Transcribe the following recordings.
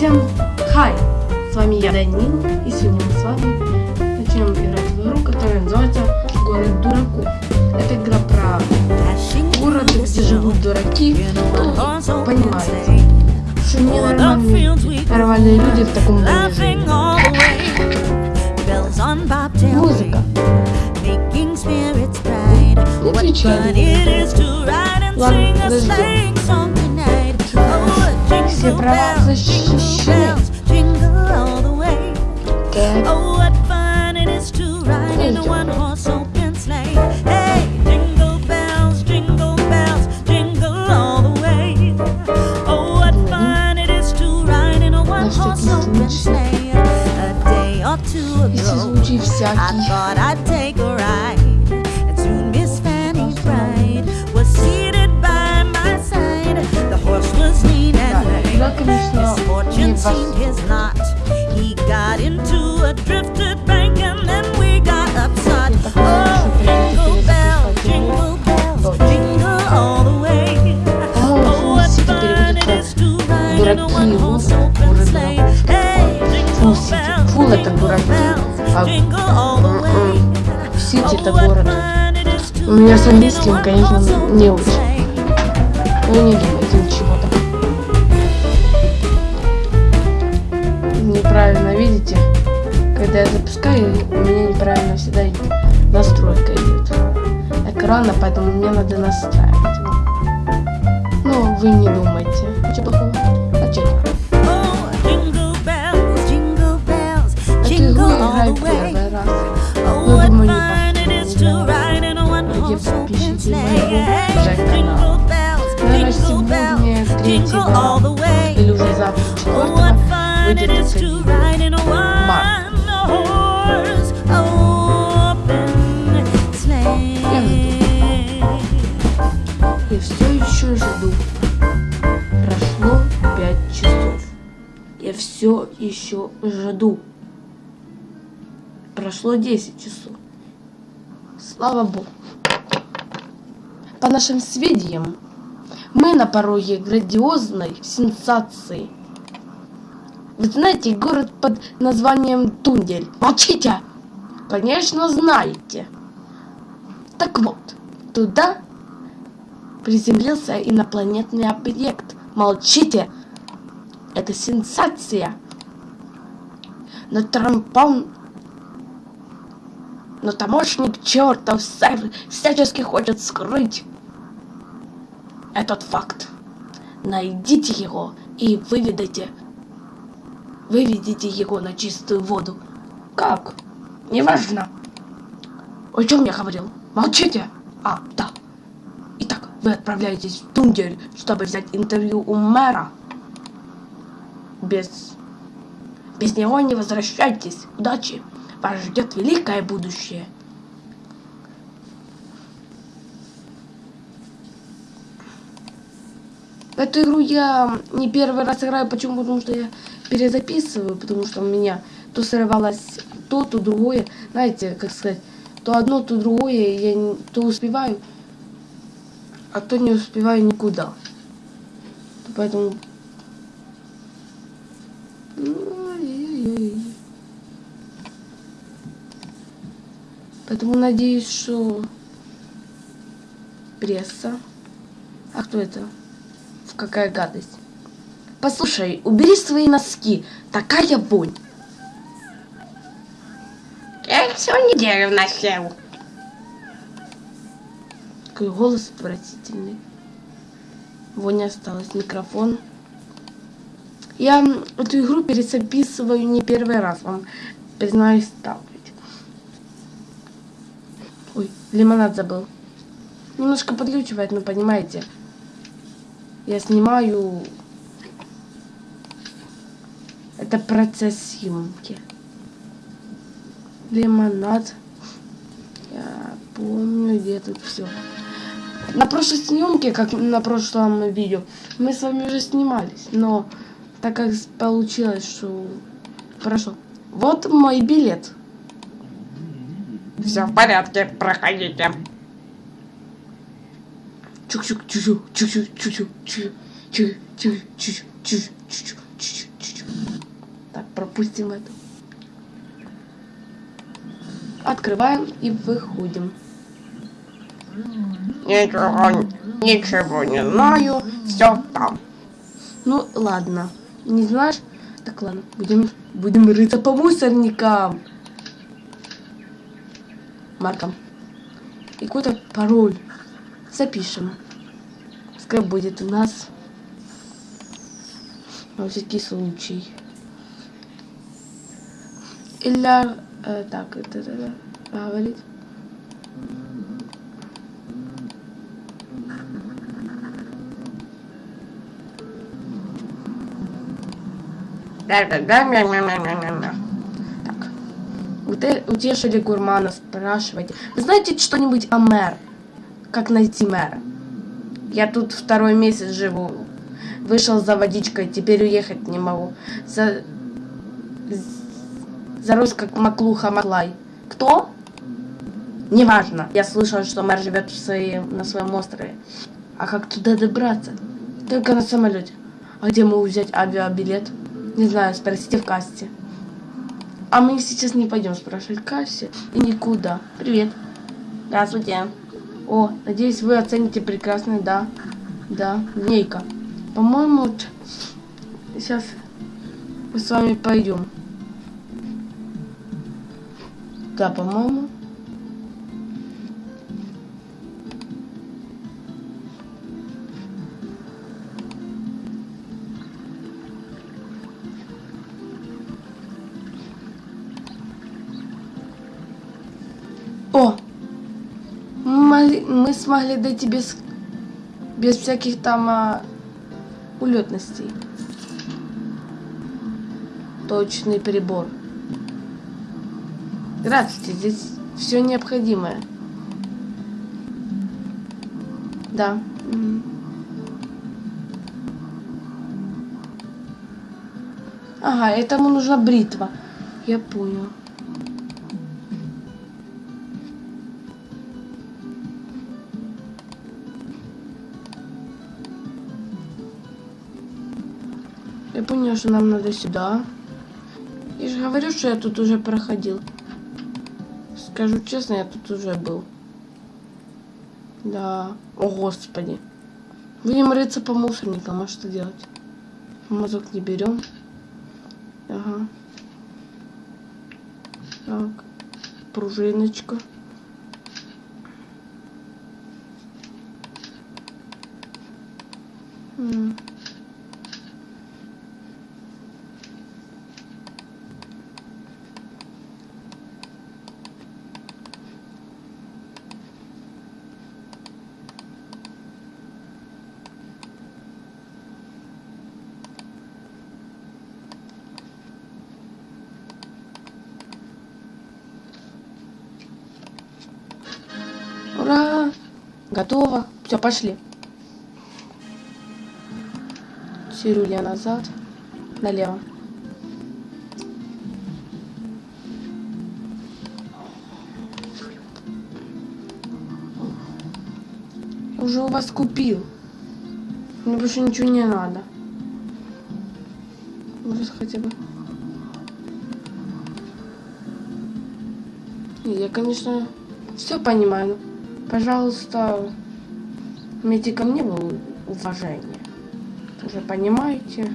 Всем хай! С вами я, Данил, и сегодня мы с вами начнем играть в игру, которая называется Город Дураков. Это игра про город, где живут дураки. Ну, понимаете, что ненормальные нормальные люди в таком живут. Музыка. Отвечай. Ладно, подождем. все права защищены. Okay. Если случай всякий. didn't seem his knot. He got into a drifted bank and then we got upside. Oh, jingle bell, jingle bells, jingle all the way. Oh, what fun it is to ride in a one-horse open sleigh. Hey, jingle bells, jingle bells, jingle all the way. Сити это город. У меня с английским, конечно, не очень. Ну, не думаю. когда я запускаю, у меня неправильно всегда настройка идет экрана, поэтому мне надо настраивать его. Ну, вы не думайте. А Ничего плохого. А Эту игру играю первый раз. Ну, думаю, не Многие подписчики моего же канала. Наверное, сегодня третьего или уже завтра четвертого выйдет это. Март. Все еще жду. Прошло 10 часов. Слава Богу. По нашим сведениям, мы на пороге грандиозной сенсации. Вы знаете город под названием Тундель? Молчите! Конечно, знаете. Так вот, туда приземлился инопланетный объект. Молчите! Это сенсация! Но Трампон... Но тамошник чертов сэр всячески хочет скрыть этот факт. Найдите его и выведите. Выведите его на чистую воду. Как? Неважно. О чем я говорил? Молчите! А, да. Итак, вы отправляетесь в Тундель, чтобы взять интервью у мэра. Без... Без него не возвращайтесь. Удачи. Вас ждет великое будущее. Эту игру я не первый раз играю. Почему? Потому что я перезаписываю, потому что у меня то срывалось то, то другое. Знаете, как сказать, то одно, то другое. Я не- то успеваю, а то не успеваю никуда. Поэтому... Ой-ой-ой. Поэтому надеюсь, что пресса. А кто это? В какая гадость? Послушай, убери свои носки. Такая вонь. Я их всю неделю носил. Какой голос отвратительный. Вонь осталась. Микрофон. Я эту игру перезаписываю не первый раз, вам признаюсь так ведь. Ой, лимонад забыл. Немножко подключивает, но понимаете. Я снимаю... Это процесс съемки. Лимонад. Я помню, где тут все. На прошлой съемке, как на прошлом видео, мы с вами уже снимались, но так как получилось, что прошло. Вот мой билет. Все в порядке, проходите. Чук-чук, чу-чу, чу-чу, чу-чу, чу-чу, чу-чу, чу-чу, чу-чу. Так, пропустим это. Открываем и выходим. Ничего, ничего не знаю, все там. Ну ладно, не знаешь? Так ладно, будем, будем рыться по мусорникам. Марком. И какой-то пароль. Запишем. Пускай будет у нас. На всякий случай. Или... э, так, это... это говорить. Да-да-да-да-да-да-да. Утешили гурмана, спрашивайте. Вы знаете что-нибудь о мэр? Как найти мэра? Я тут второй месяц живу. Вышел за водичкой, теперь уехать не могу. За... Зарос как маклуха Маклай. Кто? Неважно. Я слышал, что мэр живет в своем, на своем острове. А как туда добраться? Только на самолете. А где могу взять авиабилет? Не знаю, спросите в кассе. А мы сейчас не пойдем спрашивать в кассе и никуда. Привет. Здравствуйте. О, надеюсь, вы оцените прекрасный, да. Да, линейка. По-моему, вот сейчас мы с вами пойдем. Да, по-моему. Мы, смогли дойти без, без всяких там а, улетностей. Точный прибор. Здравствуйте, здесь все необходимое. Да. Ага, этому нужна бритва. Я понял. Я понял, что нам надо сюда. Я же говорю, что я тут уже проходил. Скажу честно, я тут уже был. Да. О, господи. Будем рыться по мусорникам, а что делать? Мазок не берем. Ага. Так. Пружиночка. М. Ура! Готово. Все, пошли. Сирулья назад. Налево. Уже у вас купил. Мне больше ничего не надо. Может хотя бы. Я, конечно, все понимаю. Пожалуйста, имейте ко мне уважение. Уже понимаете?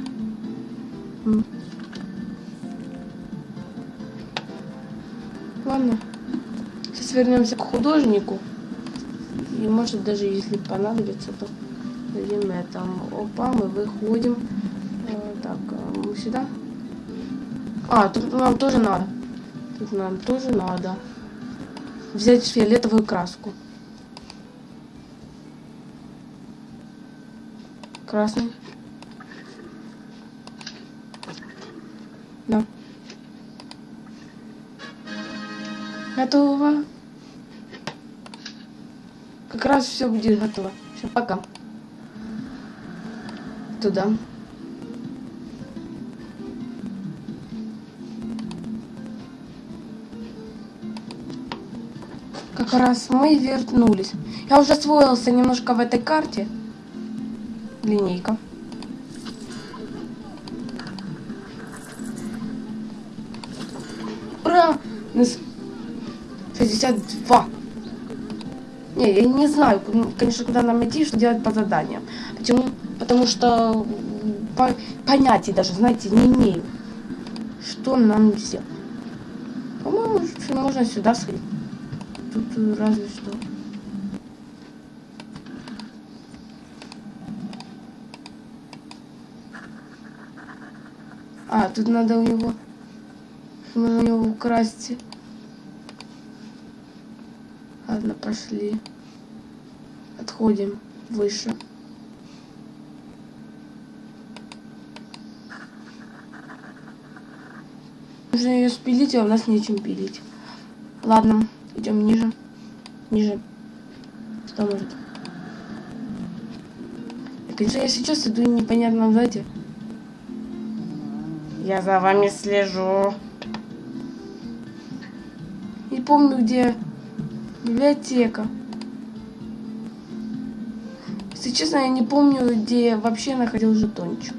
Ладно. Сейчас вернемся к художнику. И может даже если понадобится, то дадим это. Опа, мы выходим. Э, Так, э, мы сюда. А, тут нам тоже надо. Тут нам тоже надо взять фиолетовую краску. Красный. Да. Готово. Как раз все будет готово. Все, пока. Туда. Как раз мы вернулись. Я уже освоился немножко в этой карте. Линейка. Ура! Нас 62. Не, я не знаю, конечно, куда нам идти, что делать по заданиям. Почему? Потому что по, понятия даже, знаете, не имею. Что нам сделать? По-моему, можно сюда сходить. Тут э, разве что. Тут надо у него... У него украсть. Ладно, пошли. Отходим выше. Нужно ее спилить, а у нас нечем пилить. Ладно, идем ниже. Ниже. Что может? Конечно, я сейчас иду непонятно, знаете. Я за вами слежу. Не помню, где библиотека. Если честно, я не помню, где вообще находил жетончик.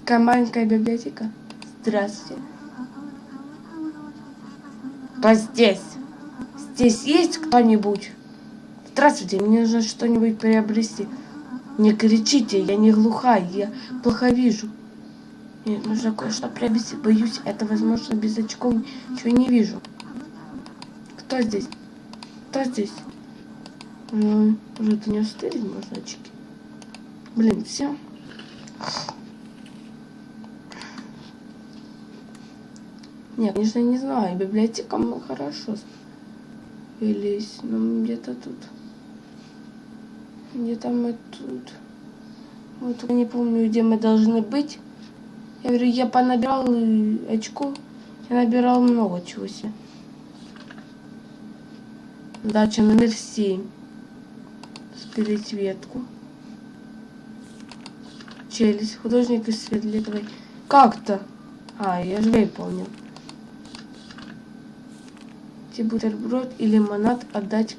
Такая маленькая библиотека. Здравствуйте. Кто здесь? Здесь есть кто-нибудь? Здравствуйте, мне нужно что-нибудь приобрести. Не кричите, я не глухая, я плохо вижу. Мне нужно кое-что приобрести. Боюсь, это возможно без очков ничего не вижу. Кто здесь? Кто здесь? Ну, может, не остылись, можно очки? Блин, все. Нет, конечно, не знаю. Библиотека мы хорошо велись. Но где-то тут. Где-то мы тут. Вот я не помню, где мы должны быть. Я говорю, я понабирал э, очков. Я набирал много чего себе. Задача номер семь. Спилить ветку. Челюсть. Художник из светлитовой. Как-то. А, я же выполнил. Те бутерброд и лимонад отдать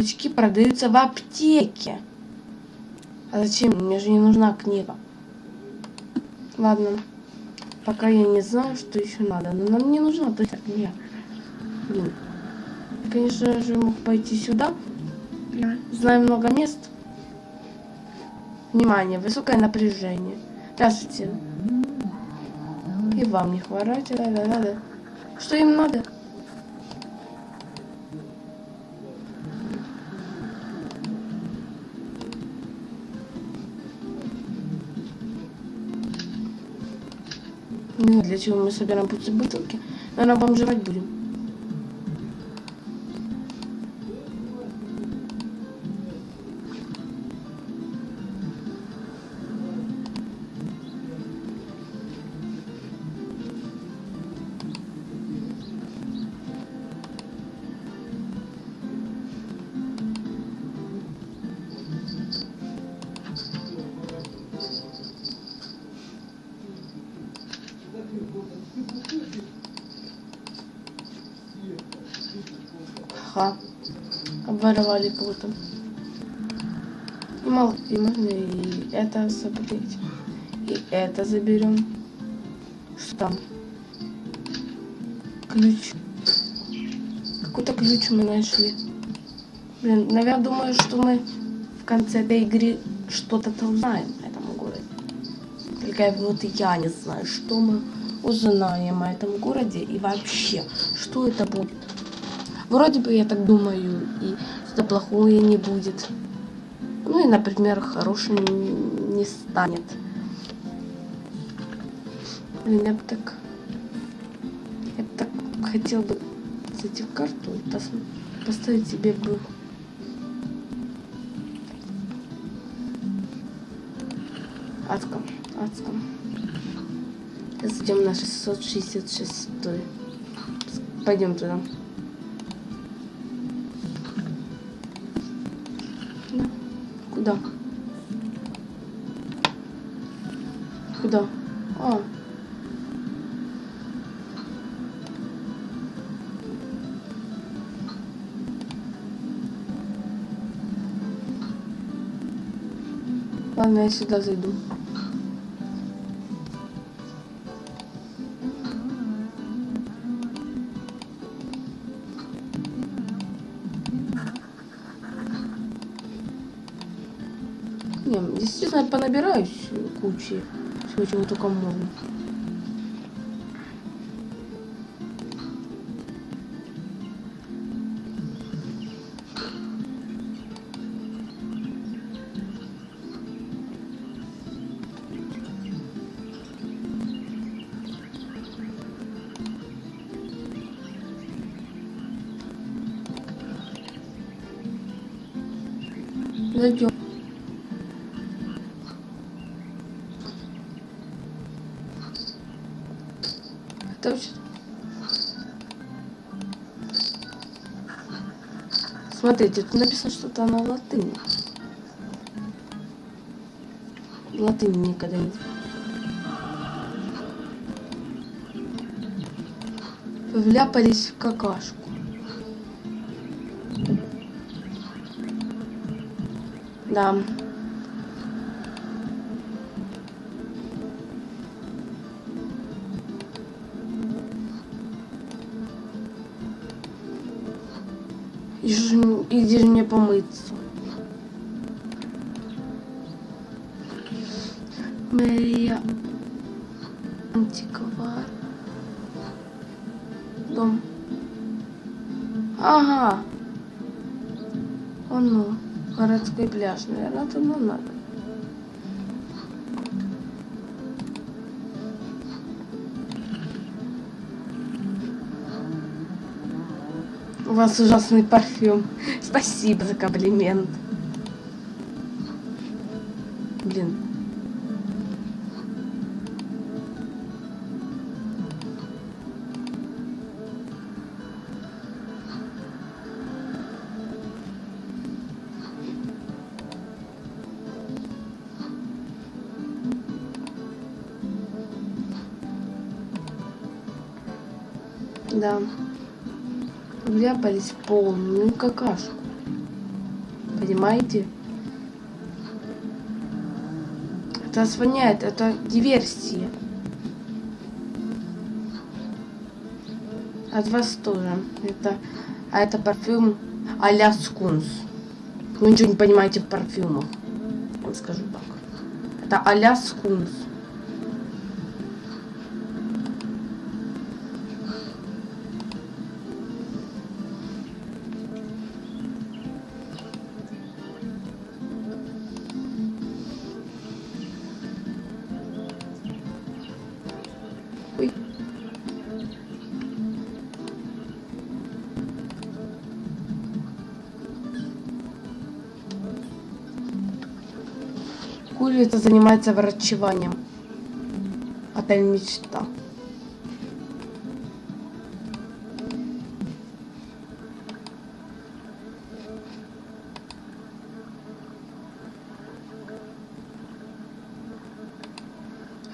Очки продаются в аптеке. А зачем? Мне же не нужна книга. Ладно. Пока я не знаю, что еще надо. Но нам не нужна точно книга. Блин. Конечно же, мог пойти сюда. Знаю много мест. Внимание, высокое напряжение. Здравствуйте. И вам не хворать. Да, да, да, да. Что им надо? Для чего мы собираем пустые бутылки. Наверное, бомжевать будем. Обворовали круто. И мало, и можно и это собрать. И это заберем. Что там? Ключ. Какой-то ключ мы нашли. Блин, наверное, думаю, что мы в конце этой игры что-то узнаем этом городе. Только вот я не знаю, что мы узнаем о этом городе и вообще, что это будет. Вроде бы я так думаю, и что-то плохое не будет. Ну и, например, хорошим не станет. Блин, я бы так... Я так хотел бы зайти в карту и пос... поставить себе бы... Адском, адском. Зайдем на 666. Пойдем туда. Куда? А. Ладно, я сюда зайду. Не, я понабираюсь кучи всего, чего только можно. Зайдем. Смотрите, тут написано что-то на латыни. Латынь никогда не... Вляпались в какашку. Да. И и где же мне помыться? Мэрия антиквар. Дом. Ага. Он ну, городской пляж, наверное, туда надо. У вас ужасный парфюм. Спасибо за комплимент. Блин. Да. Вляпались в полную какашку. Понимаете? Это воняет, это диверсия. От вас тоже. Это, а это парфюм а-ля скунс. Вы ничего не понимаете в парфюмах. Скажу так. Это а-ля скунс. Курица занимается врачеванием. Отель мечта.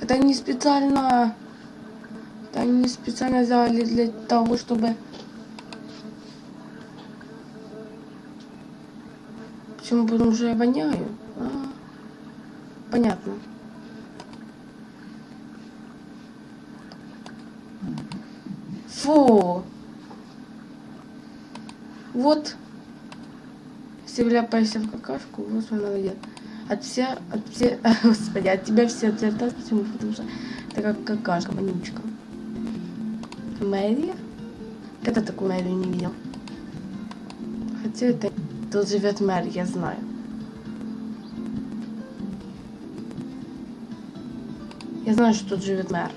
Это не специально это не специально сделали для того, чтобы... Почему? Потому что я воняю. Понятно. Фу. Вот. Если вляпаешься в какашку, вот надо делать. От все, от все, господи, от тебя все отлетают. Почему? Потому что это как какашка, вонючка. Мэри? Когда такую Мэри не видел? Хотя это тут живет мэр, я знаю. Я знаю, что тут живет мэр.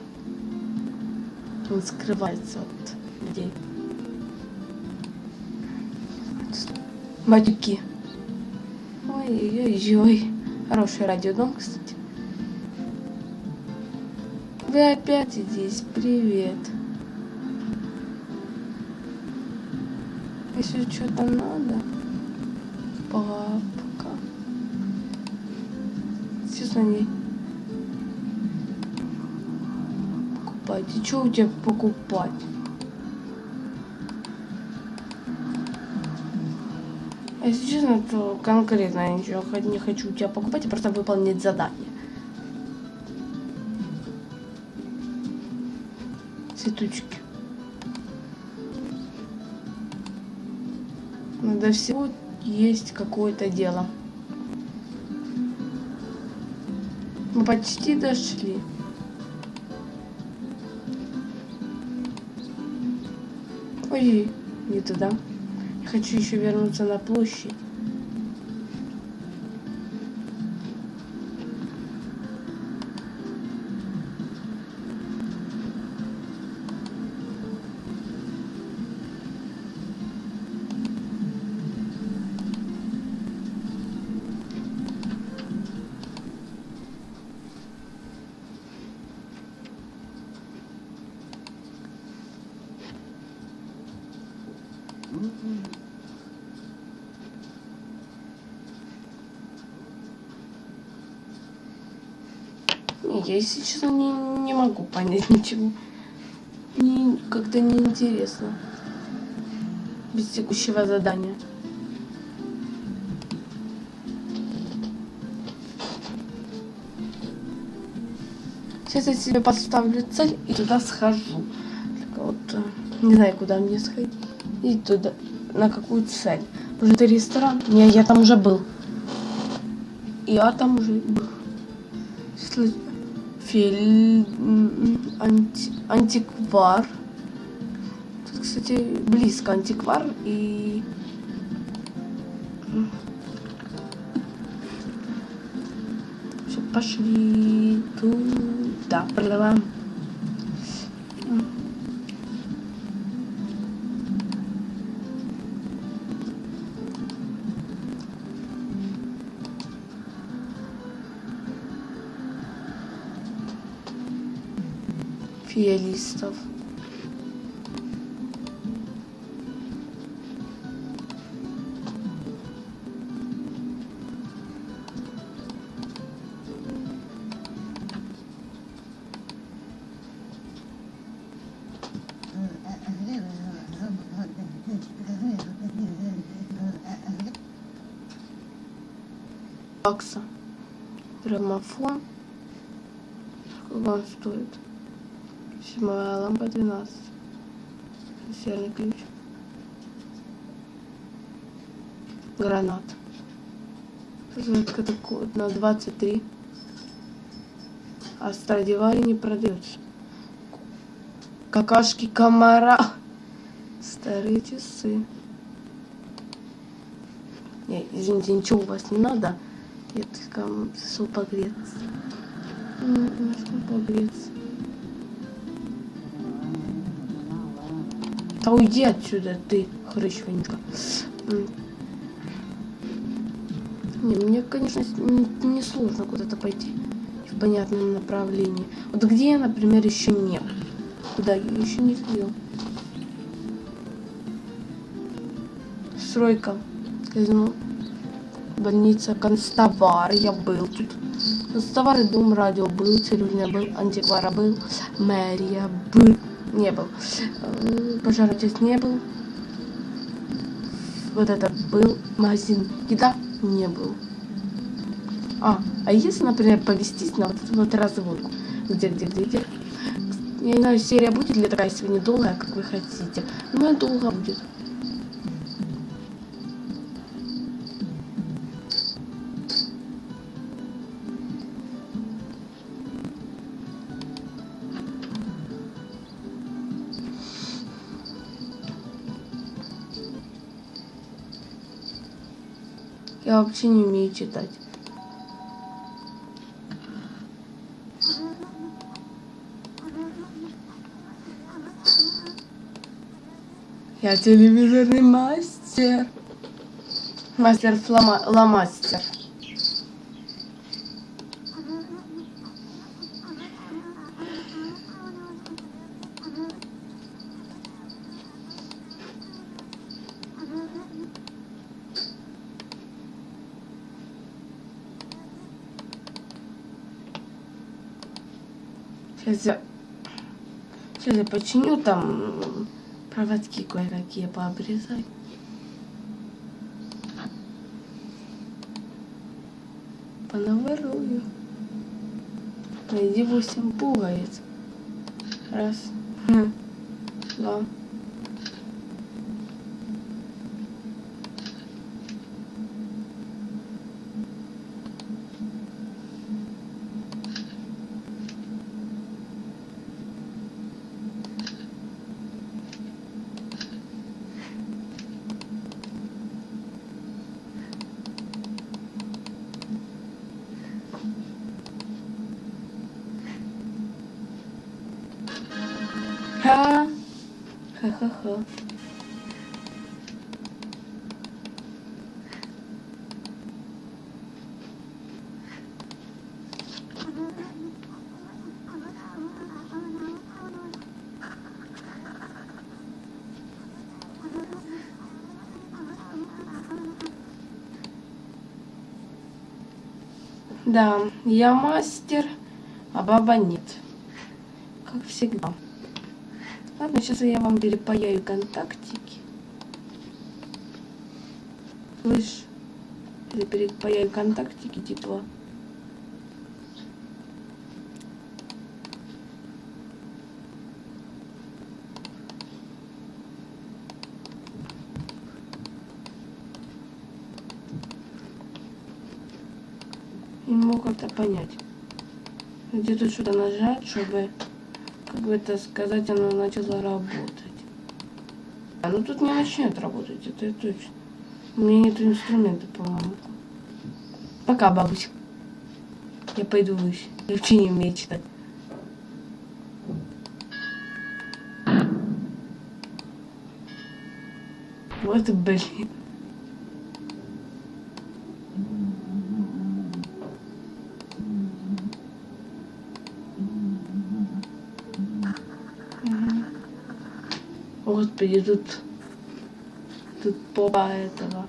Он скрывается от людей. Матюки. Ой-ой-ой. Хороший радиодом, кстати. Вы опять здесь. Привет. Если что-то надо, папка. Честно, не покупать. И что у тебя покупать? Если честно, то конкретно я ничего не хочу у тебя покупать, а просто выполнить задание. Цветочки. Надо всего есть какое-то дело. Мы почти дошли. Ой, не туда. Я хочу еще вернуться на площадь. Я, если честно, не, не могу понять ничего. Мне как-то неинтересно. Без текущего задания. Сейчас я себе поставлю цель и туда схожу. Так вот, э, не знаю, куда мне сходить. И туда, на какую цель. Может, это ресторан? Не, я там уже был. Я там уже был. М, анти- антиквар. Тут, кстати, близко антиквар и... Все, пошли туда. Продаваем. Фиалистов. Бакса. Граммофон. Сколько он стоит? Седьмая лампа 12. Серный ключ. Гранат. Такой на 23. А Страдивари не продается. Какашки комара. Старые часы. Не, извините, ничего у вас не надо. Я только зашел погреться. Зашел погреться. Да уйди отсюда, ты, хрыч вонючка. Не, мне, конечно, не сложно куда-то пойти в понятном направлении. Вот где я, например, еще не был. Куда я еще не ходил. Стройка. Казино. Больница. Констовар. Я был тут. Констовар дом радио был. Цирюльня был. Антиквара был. Мэрия был. Не был. Э, Пожаротец не был. Вот это был. Магазин еда не был. А, а если, например, повестись на вот эту вот разводку? Где, где, где, где? Я не знаю, серия будет ли такая сегодня долгая, как вы хотите. Но долго будет. Я вообще не умею читать. Я телевизорный мастер. Мастер флома... ломастер. Починю там проводки кое-какие пообрезать. Понаворую. Найди восемь пуговиц. Раз. Ха. Ха-ха-ха. Да, я мастер, а баба нет. Как всегда. Сейчас я вам перепаяю контактики. Слышь, я перепаяю контактики, типа. Не могу как-то понять. Где тут что-то нажать, чтобы бы это сказать, оно начало работать. А ну тут не начнет работать, это точно. У меня нет инструмента, по-моему. Пока, бабусь. Я пойду выше. Я вообще не умею читать. Вот блин. Господи, тут... Тут попа этого.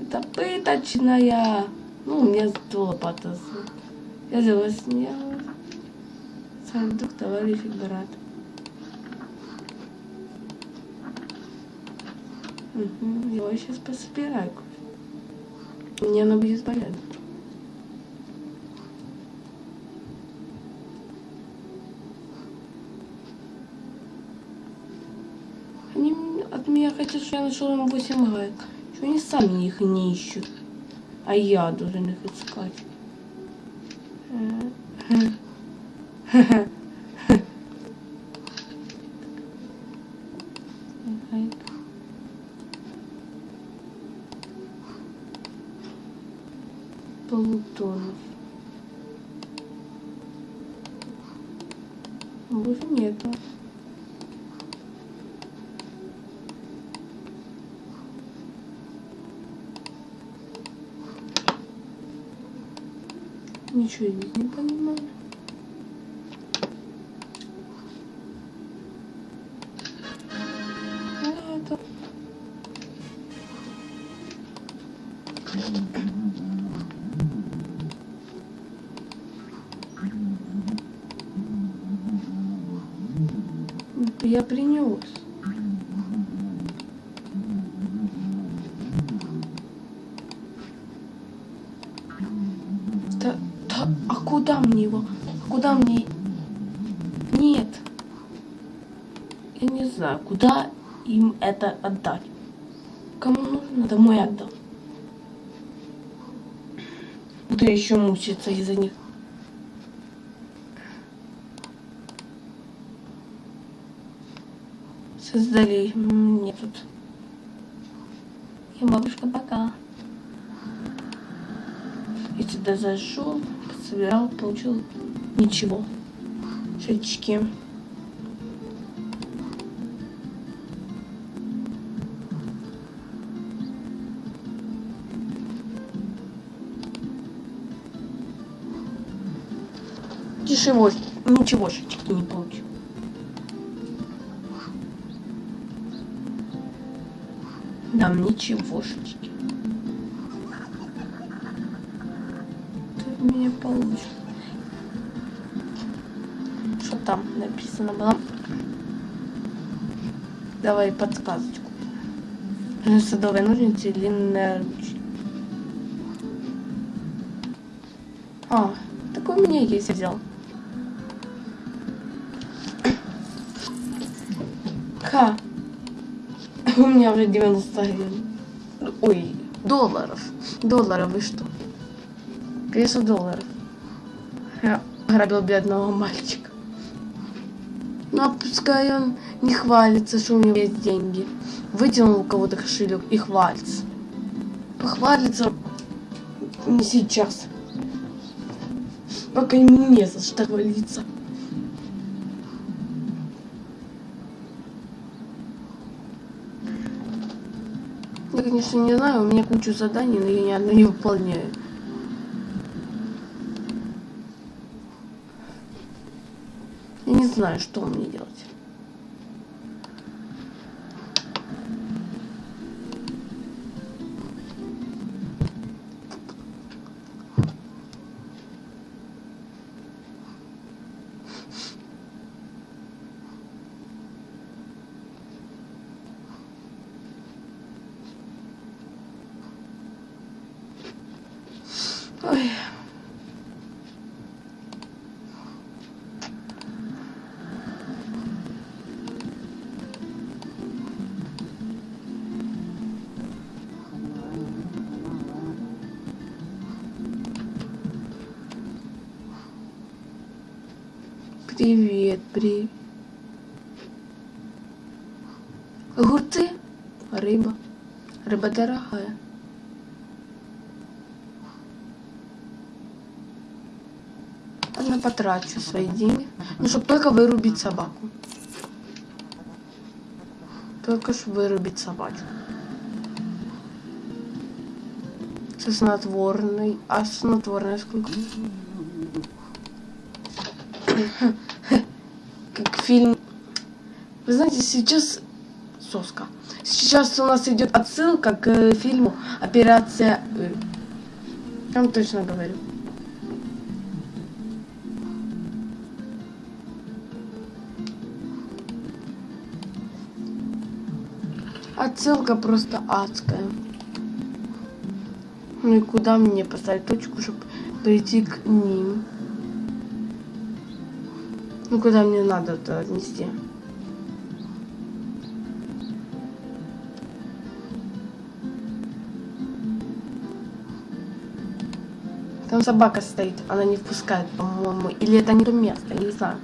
Это пыточная. Ну, у меня лопата. Я взяла сняла. Сандук, товарищ брат. Угу, его сейчас пособираю. Мне она будет полезна. Они м- хотят, что я нашел им 8 гайк. Что они сами их не ищут. А я должен их искать. Полутонов. Больше нету. Ничего не понимаю. Это... Я принес. Да, да, а куда мне его? Куда мне? Нет. Я не знаю, куда им это отдать. Кому нужно, домой отдам. Буду я еще мучиться из-за них. Создали мне тут. И бабушка пока. Я сюда зашел, собирал, получил ничего. Шечки. Ничего, ничего шечки не получил. Нам ничегошечки. У меня получишь. там написано было. Давай подсказочку. Садовые ножницы, длинная ручка. А, такой у меня есть, взял. Ха. У меня уже 91. Ой, долларов. Долларов, вы что? Конечно, долларов. Я грабил бедного мальчика. Ну, а пускай он не хвалится, что у него есть деньги. Вытянул у кого-то кошелек и хвалится. Похвалится не сейчас. Пока ему не за что хвалиться. Я, конечно, не знаю, у меня куча заданий, но я ни одно не выполняю. Я не знаю, что мне делать. Рыба дорогая. Ладно, потрачу свои деньги. Ну, чтобы только вырубить собаку. Только ж вырубить собачку. Со снотворной. А снотворная сколько? Как фильм. Вы знаете, сейчас... Соска. Сейчас у нас идет отсылка к э, фильму «Операция...» Ы». Я вам точно говорю. Отсылка просто адская. Ну и куда мне поставить точку, чтобы прийти к ним? Ну куда мне надо это отнести? Собака стоит, она не впускает, по-моему. Или это не то место, я не знаю.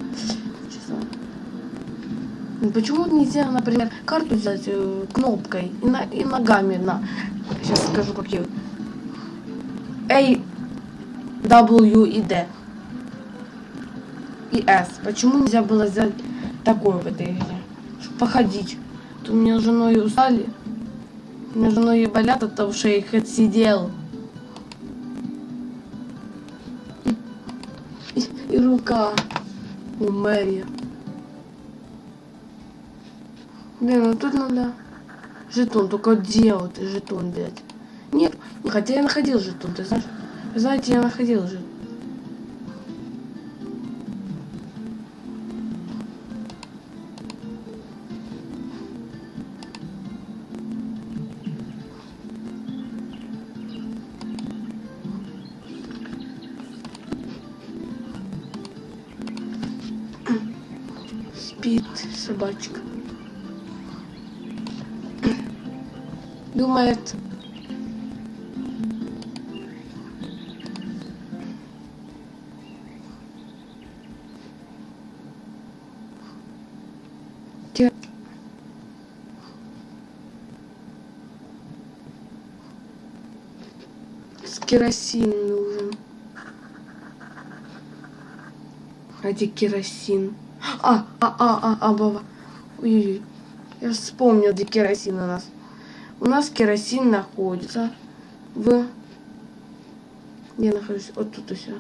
Ну, Почему нельзя, например, карту взять э, кнопкой и, на- и ногами на... Сейчас скажу, какие. A, W и D. И S. Почему нельзя было взять такое в этой игре? Чтобы походить. То у меня с женой устали. У меня с женой болят от того, что я их отсидел. И, и рука у Мэри. Блин, ну тут надо жетон. Только где вот жетон взять? Нет, хотя я находил жетон, ты знаешь? Знаете, я находил жетон. Собачка. Думает, с керосин нужен. Где керосин? А, а, а, а, а, баба. Ой, я вспомнил, где керосин у нас. У нас керосин находится в... Где я нахожусь? Вот тут все.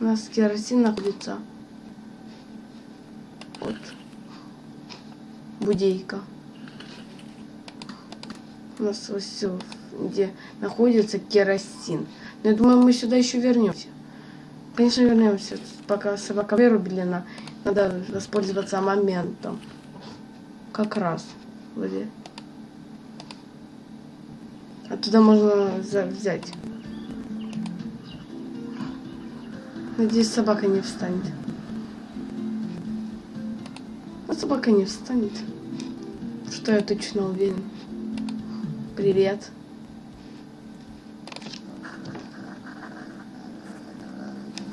У нас керосин находится. Вот. Будейка. У нас вот все, где находится керосин. Но я думаю, мы сюда еще вернемся. Конечно, вернемся. Пока собака вырублена, надо воспользоваться моментом. Как раз. Вроде. Оттуда можно взять. Надеюсь, собака не встанет. А собака не встанет. Что я точно уверен. Привет.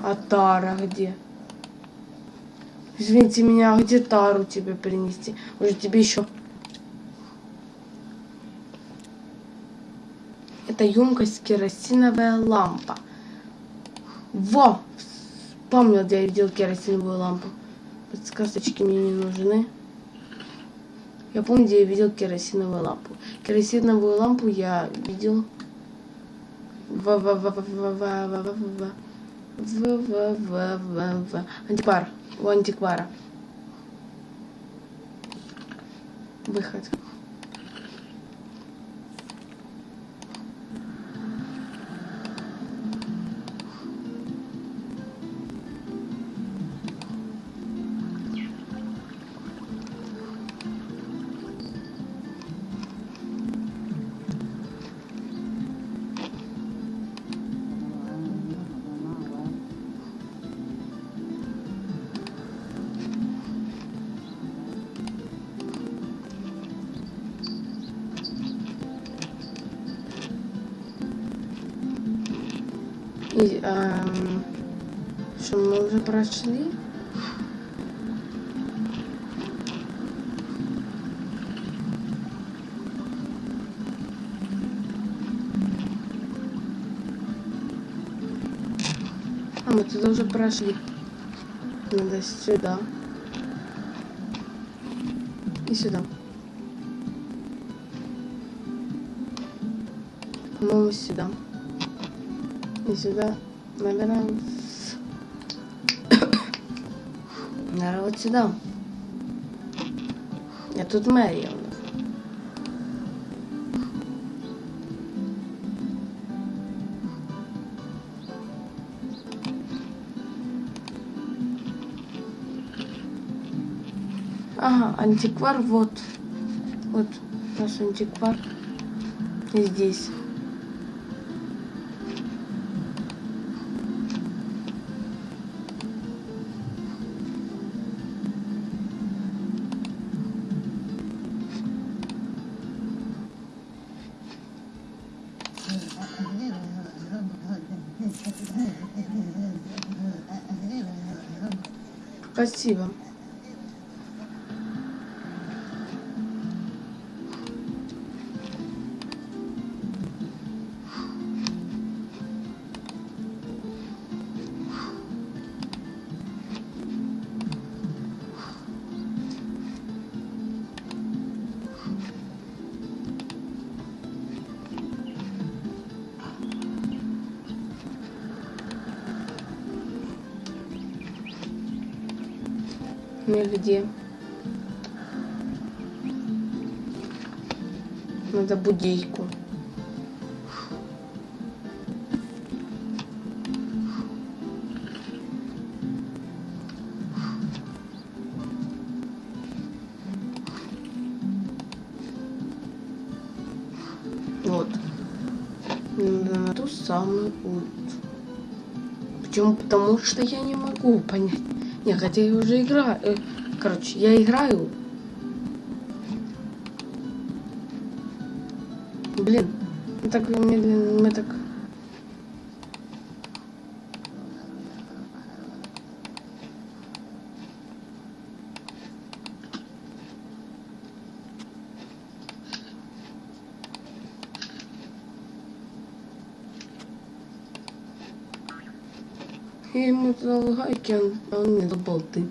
А Тара где? Извините меня, а где Тару тебе принести? Может тебе еще... Это емкость керосиновая лампа. Во! Вспомнил, где я видел керосиновую лампу. Подсказочки мне не нужны. Я помню, где я видел керосиновую лампу. Керосиновую лампу я видел в у антиквара. Выход. И, эм, что мы уже прошли? А мы туда уже прошли. Надо сюда. И сюда. По-моему, сюда. И сюда набираем. Наверное, вот сюда. Я тут мэрия у нас. Ага, антиквар вот. Вот наш антиквар. Здесь. Спасибо. Нигде. Надо будейку. Вот. На ту самую улицу. Почему? Потому что я не могу понять. Не, хотя я уже играю. Короче, я играю. Блин, мы так медленно, мы так... Я ему дал гайки, он, а он мне дал.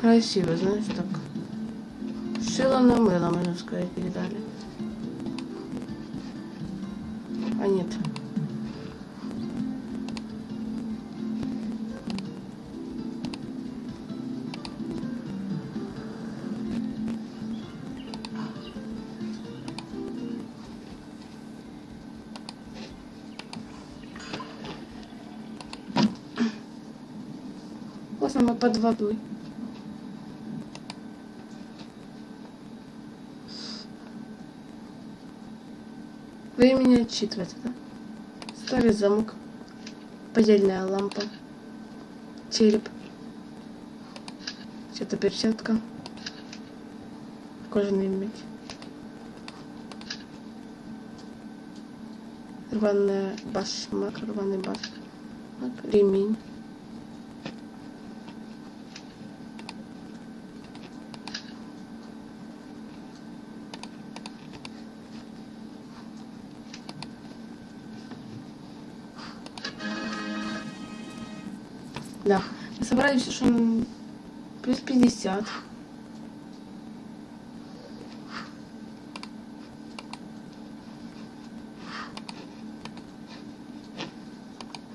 красиво, знаешь, так. Шило на мыло, можно сказать, передали. А нет. Классно, мы под водой. Отчитывать, да? Старый замок. Подельная лампа. Череп. Что-то перчатка. Кожаный меч. Рваная башмак, рваный башмак, ремень. Все, что плюс 50.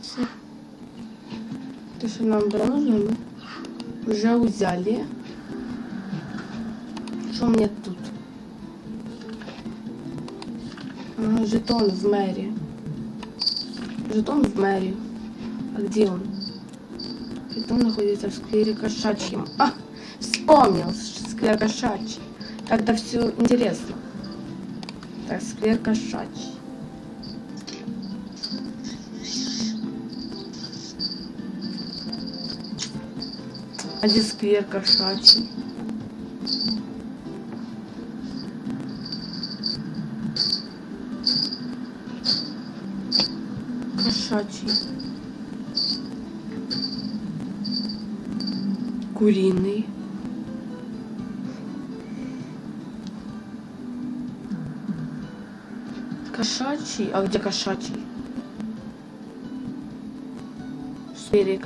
Всё. То, что нам было нужно, мы уже взяли. Что меня тут? А, жетон в мэрии. Жетон в мэрии. А где он? Жетон находится в сквере кошачьем. А, вспомнил, сквер кошачий. Тогда все интересно. Так, сквер кошачий. А где сквер кошачий? Кошачий. Куриный. Кошачий? А где кошачий? В сфере.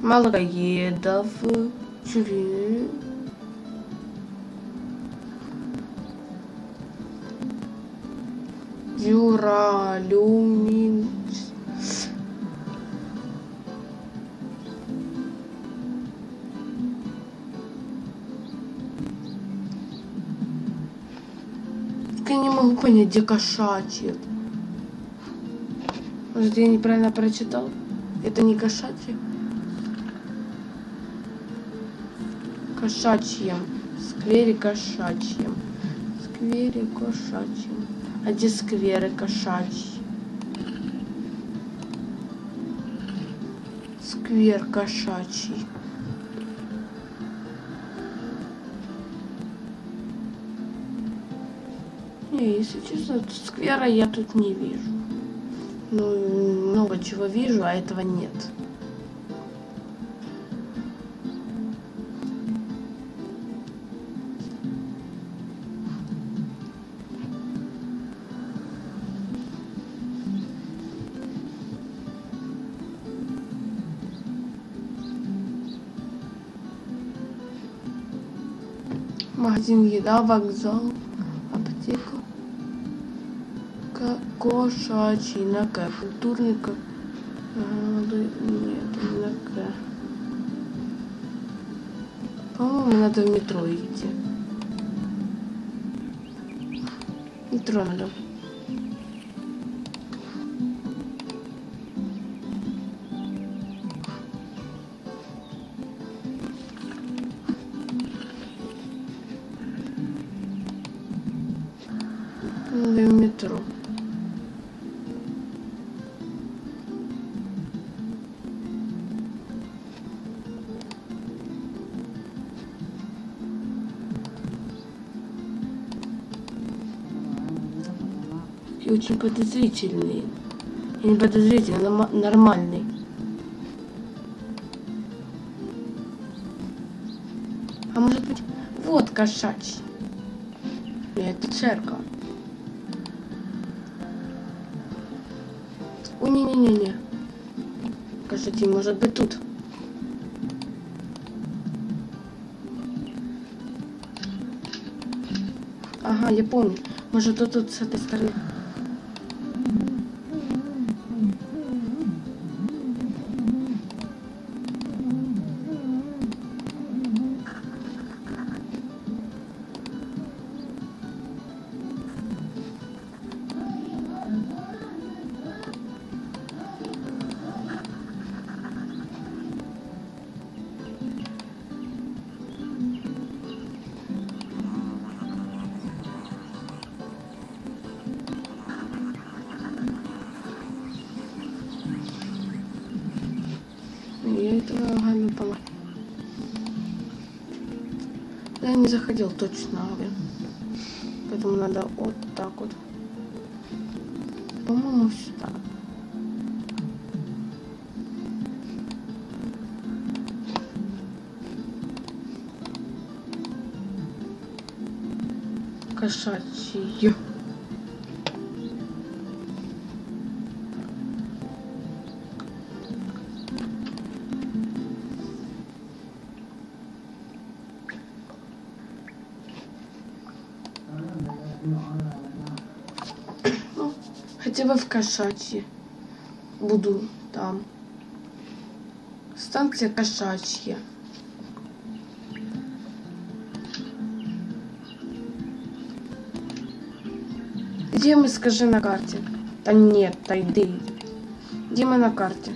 Малороедов. Тюрю. Дюралюмин. Так понять, где кошачьи. Может, я неправильно прочитал? Это не кошачьи? Кошачьем. В сквере кошачьем. В сквере кошачьем. А где скверы кошачьи? Сквер кошачий. Не, если честно, сквера я тут не вижу. Ну, много чего вижу, а этого нет. Магазин еда, вокзал, Кошачий на К. Культурный да, Нет, не на К. По-моему, надо в метро идти. Метро. Надо И очень подозрительный. И не подозрительный, но нормальный. А может быть, вот кошачий. Это церковь. О, не-не-не-не. Кошачий может быть тут. Ага, я помню. Может, тут, тут с этой стороны. Заходил точно. Поэтому надо вот так вот. По-моему, сюда. Кошачьи. Бы в кошачьи. Буду там. Станция кошачья. Где мы, скажи, на карте? Да нет, тайды. Где мы на карте?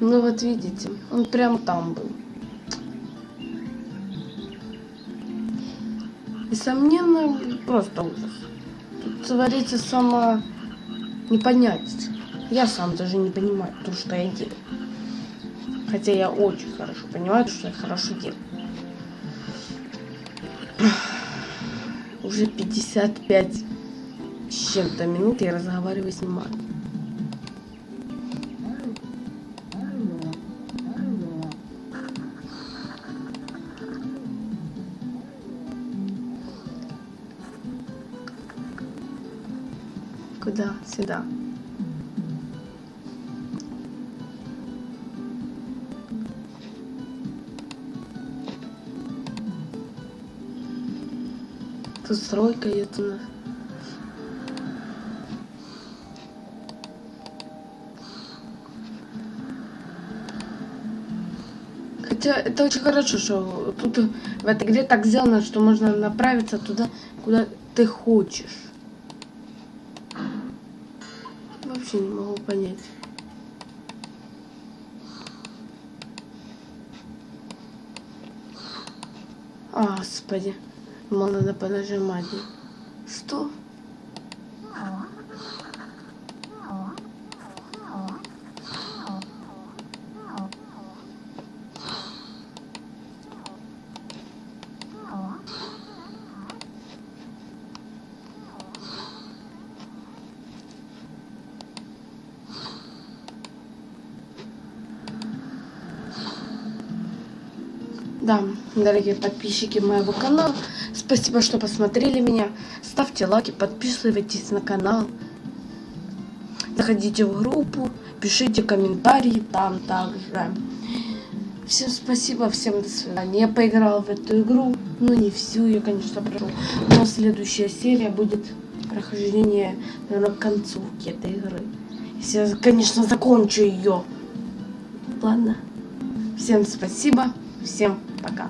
Ну вот видите, он прям там был. Несомненно, просто ужас. Тут творится само непонятие. Я сам даже не понимаю то, что я делаю. Хотя я очень хорошо понимаю, что я хорошо делаю. Уже 55 с чем-то минут я разговариваю с ним. Сюда. Тут стройка нас. Хотя это очень хорошо, что тут в этой игре так сделано, что можно направиться туда, куда ты хочешь. Вообще не могу понять. А, Господи. Думал, надо понажимать. Что? Дорогие подписчики моего канала, спасибо, что посмотрели меня. Ставьте лайки, подписывайтесь на канал. Заходите в группу, пишите комментарии там также. Всем спасибо, всем до свидания. Я поиграл в эту игру, ну не всю, я, конечно, прошел. Но следующая серия будет прохождение, наверное, к концовке этой игры. Если я, конечно, закончу ее. Ладно. Всем спасибо. Всем пока.